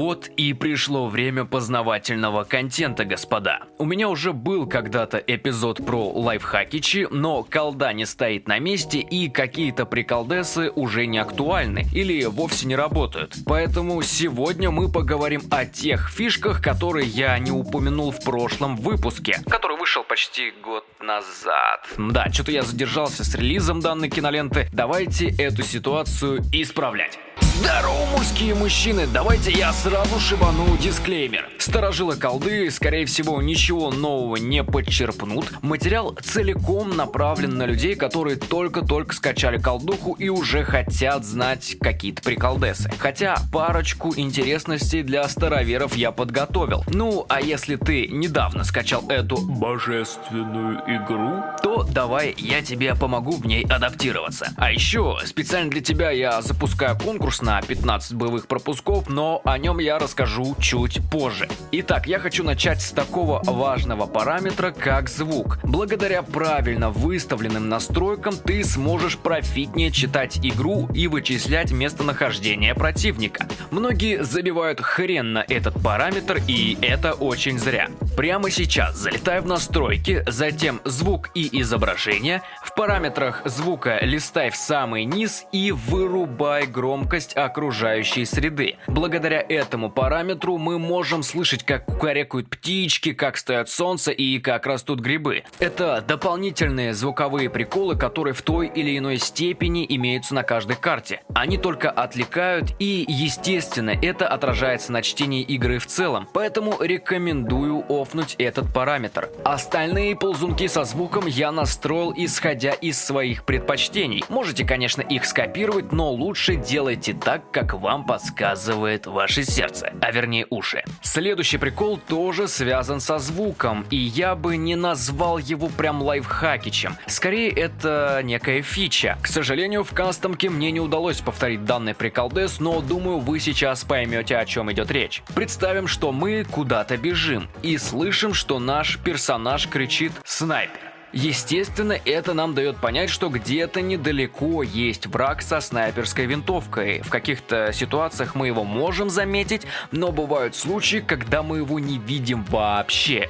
Вот и пришло время познавательного контента, господа. У меня уже был когда-то эпизод про лайфхакичи, но колда не стоит на месте и какие-то приколдесы уже не актуальны или вовсе не работают. Поэтому сегодня мы поговорим о тех фишках, которые я не упомянул в прошлом выпуске, который вышел почти год назад. Да, что-то я задержался с релизом данной киноленты. Давайте эту ситуацию исправлять. Здорово, мужские мужчины! Давайте я сразу шибану дисклеймер. Старожилы колды, скорее всего, ничего нового не подчерпнут. Материал целиком направлен на людей, которые только-только скачали колдуху и уже хотят знать какие-то приколдесы. Хотя парочку интересностей для староверов я подготовил. Ну, а если ты недавно скачал эту божественную игру, то давай я тебе помогу в ней адаптироваться. А еще специально для тебя я запускаю конкурс на на 15 боевых пропусков, но о нем я расскажу чуть позже. Итак, я хочу начать с такого важного параметра, как звук. Благодаря правильно выставленным настройкам ты сможешь профитнее читать игру и вычислять местонахождение противника. Многие забивают хрен на этот параметр, и это очень зря. Прямо сейчас залетай в настройки, затем звук и изображение, в параметрах звука листай в самый низ и вырубай громкость окружающей среды. Благодаря этому параметру мы можем слышать, как кукарекают птички, как стоят солнце и как растут грибы. Это дополнительные звуковые приколы, которые в той или иной степени имеются на каждой карте. Они только отвлекают и, естественно, это отражается на чтении игры в целом, поэтому рекомендую офнуть этот параметр. Остальные ползунки со звуком я настроил исходя из своих предпочтений. Можете, конечно, их скопировать, но лучше делайте так, как вам подсказывает ваше сердце, а вернее уши. Следующий прикол тоже связан со звуком, и я бы не назвал его прям лайфхакичем. Скорее, это некая фича. К сожалению, в кастомке мне не удалось повторить данный приколдес, но думаю, вы сейчас поймете, о чем идет речь. Представим, что мы куда-то бежим и слышим, что наш персонаж кричит «Снайпер». Естественно, это нам дает понять, что где-то недалеко есть враг со снайперской винтовкой. В каких-то ситуациях мы его можем заметить, но бывают случаи, когда мы его не видим вообще.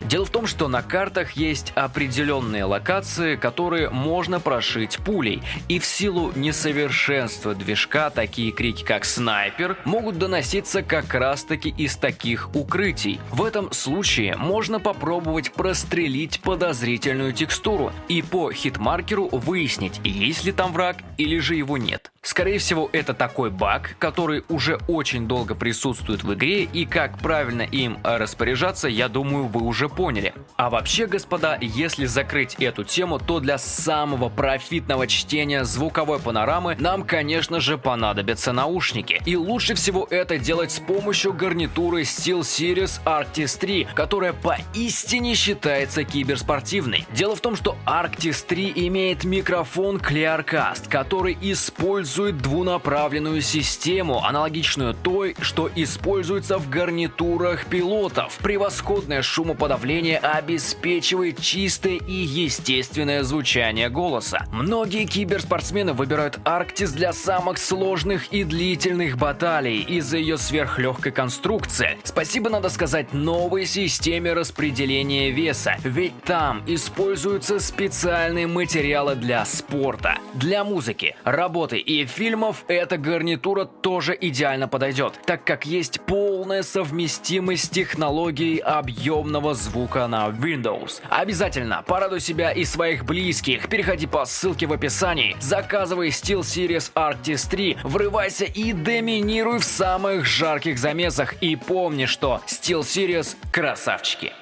Дело в том, что на картах есть определенные локации, которые можно прошить пулей, и в силу несовершенства движка такие крики как «снайпер» могут доноситься как раз таки из таких укрытий. В этом случае можно попробовать прострелить подозрительную текстуру и по хитмаркеру выяснить, есть ли там враг или же его нет. Скорее всего, это такой баг, который уже очень долго присутствует в игре, и как правильно им распоряжаться, я думаю, вы уже поняли. А вообще, господа, если закрыть эту тему, то для самого профитного чтения звуковой панорамы нам, конечно же, понадобятся наушники. И лучше всего это делать с помощью гарнитуры SteelSeries Arctis 3, которая поистине считается киберспортивной. Дело в том, что Arctis 3 имеет микрофон Clearcast, который использует использует двунаправленную систему, аналогичную той, что используется в гарнитурах пилотов. Превосходное шумоподавление обеспечивает чистое и естественное звучание голоса. Многие киберспортсмены выбирают Арктис для самых сложных и длительных баталий из-за ее сверхлегкой конструкции. Спасибо, надо сказать, новой системе распределения веса, ведь там используются специальные материалы для спорта, для музыки, работы и фильмов эта гарнитура тоже идеально подойдет, так как есть полная совместимость с технологией объемного звука на Windows. Обязательно порадуй себя и своих близких, переходи по ссылке в описании, заказывай SteelSeries Arctis 3, врывайся и доминируй в самых жарких замесах и помни, что SteelSeries красавчики.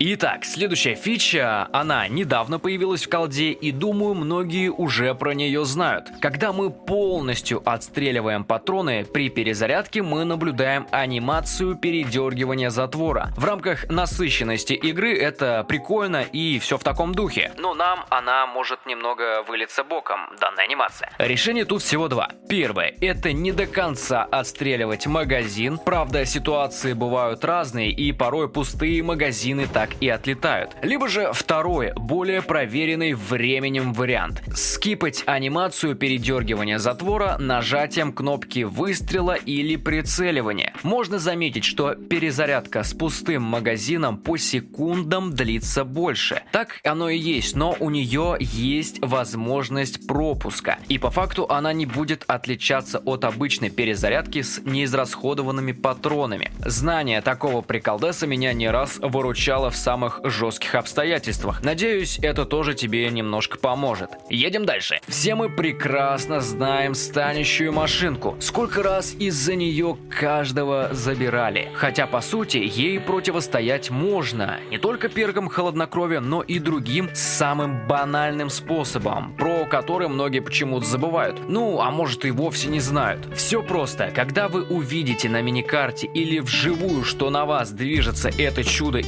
Итак, следующая фича, она недавно появилась в колде и думаю многие уже про нее знают. Когда мы полностью отстреливаем патроны, при перезарядке мы наблюдаем анимацию передергивания затвора. В рамках насыщенности игры это прикольно и все в таком духе. Но нам она может немного вылиться боком, данная анимация. Решение тут всего два. Первое, это не до конца отстреливать магазин. Правда, ситуации бывают разные и порой пустые магазины так так и отлетают. Либо же второй, более проверенный временем вариант. Скипать анимацию передергивания затвора нажатием кнопки выстрела или прицеливания. Можно заметить, что перезарядка с пустым магазином по секундам длится больше. Так оно и есть, но у нее есть возможность пропуска. И по факту она не будет отличаться от обычной перезарядки с неизрасходованными патронами. Знание такого приколдеса меня не раз выручало в самых жестких обстоятельствах. Надеюсь, это тоже тебе немножко поможет. Едем дальше. Все мы прекрасно знаем станущую машинку. Сколько раз из-за нее каждого забирали. Хотя по сути ей противостоять можно. Не только пергом холоднокровия, но и другим самым банальным способом, про который многие почему-то забывают. Ну, а может и вовсе не знают. Все просто. Когда вы увидите на миникарте или вживую, что на вас движется это чудо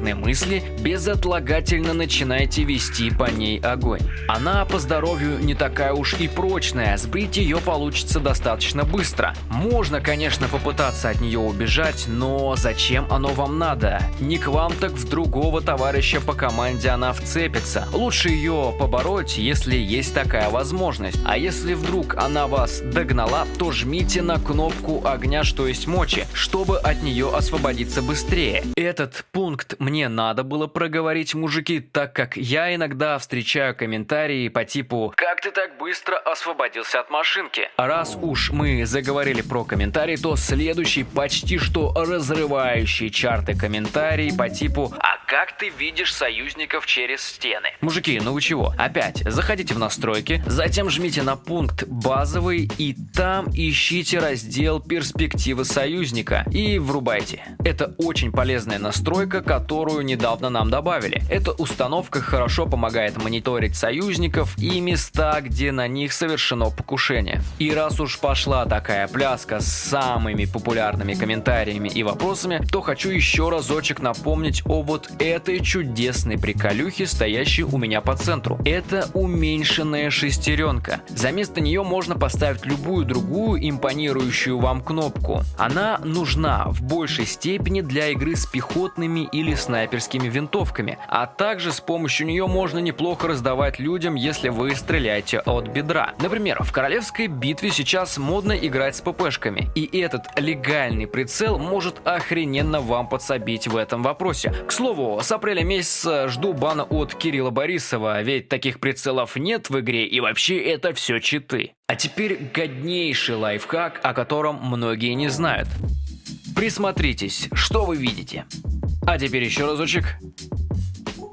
инженерной мысли, безотлагательно начинайте вести по ней огонь. Она по здоровью не такая уж и прочная, сбрить ее получится достаточно быстро. Можно, конечно, попытаться от нее убежать, но зачем оно вам надо? Не к вам, так в другого товарища по команде она вцепится. Лучше ее побороть, если есть такая возможность. А если вдруг она вас догнала, то жмите на кнопку огня, что есть мочи, чтобы от нее освободиться быстрее. Этот пункт мне надо было проговорить, мужики, так как я иногда встречаю комментарии по типу «Как ты так быстро освободился от машинки?» Раз уж мы заговорили про комментарии, то следующий почти что разрывающий чарты комментарий по типу «А как ты видишь союзников через стены?» Мужики, ну вы чего? Опять, заходите в настройки, затем жмите на пункт «Базовый» и там ищите раздел «Перспективы союзника» и врубайте. Это очень полезная настройка, которую недавно нам добавили. Эта установка хорошо помогает мониторить союзников и места, где на них совершено покушение. И раз уж пошла такая пляска с самыми популярными комментариями и вопросами, то хочу еще разочек напомнить о вот этой чудесной приколюхе, стоящей у меня по центру. Это уменьшенная шестеренка. За место нее можно поставить любую другую импонирующую вам кнопку. Она нужна в большей степени для игры с пехотными или снайперскими винтовками, а также с помощью нее можно неплохо раздавать людям, если вы стреляете от бедра. Например, в королевской битве сейчас модно играть с ППшками, и этот легальный прицел может охрененно вам подсобить в этом вопросе. К слову, с апреля месяца жду бана от Кирилла Борисова, ведь таких прицелов нет в игре и вообще это все читы. А теперь годнейший лайфхак, о котором многие не знают. Присмотритесь, что вы видите. А теперь еще разочек.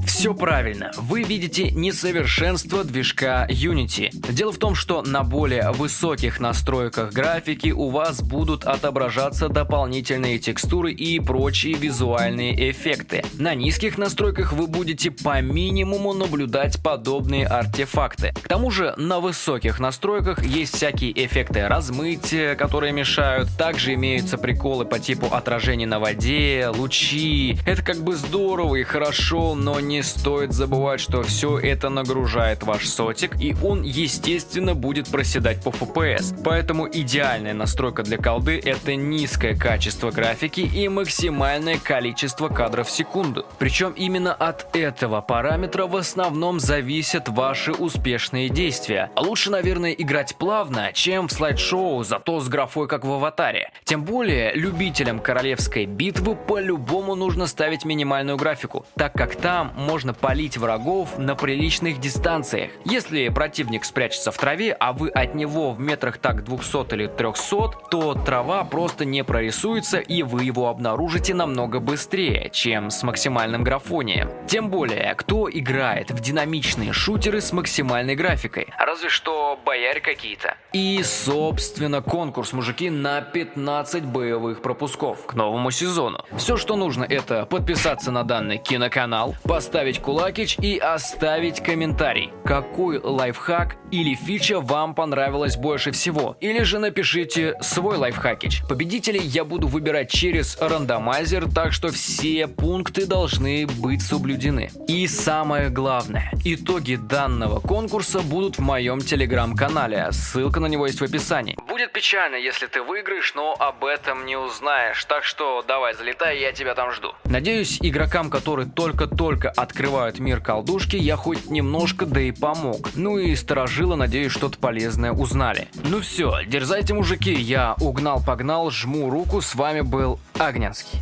Все правильно, вы видите несовершенство движка Unity. Дело в том, что на более высоких настройках графики у вас будут отображаться дополнительные текстуры и прочие визуальные эффекты. На низких настройках вы будете по минимуму наблюдать подобные артефакты. К тому же на высоких настройках есть всякие эффекты размытия, которые мешают. Также имеются приколы по типу отражений на воде, лучи. Это как бы здорово и хорошо, но не стоит забывать, что все это нагружает ваш сотик, и он, естественно, будет проседать по FPS. Поэтому идеальная настройка для колды это низкое качество графики и максимальное количество кадров в секунду. Причем именно от этого параметра в основном зависят ваши успешные действия. Лучше, наверное, играть плавно, чем в слайд-шоу, зато с графой как в аватаре. Тем более, любителям королевской битвы по-любому нужно ставить минимальную графику, так как там можно палить врагов на приличных дистанциях. Если противник спрячется в траве, а вы от него в метрах так 200 или 300, то трава просто не прорисуется и вы его обнаружите намного быстрее, чем с максимальным графонием. Тем более, кто играет в динамичные шутеры с максимальной графикой? Разве что бояре какие-то. И, собственно, конкурс, мужики, на 15 боевых пропусков к новому сезону. Все, что нужно, это подписаться на данный киноканал, поставить кулакич и оставить комментарий, какой лайфхак или фича вам понравилась больше всего. Или же напишите свой лайфхакич. Победителей я буду выбирать через рандомайзер, так что все пункты должны быть соблюдены. И самое главное, итоги данного конкурса будут в моем телеграм-канале, ссылка на него есть в описании. Будет печально, если ты выиграешь, но об этом не узнаешь, так что давай залетай, я тебя там жду. Надеюсь, игрокам, которые только-только открывают мир колдушки, я хоть немножко да и помог. Ну и сторожило, надеюсь, что-то полезное узнали. Ну все, дерзайте, мужики, я угнал-погнал, жму руку, с вами был Огненский.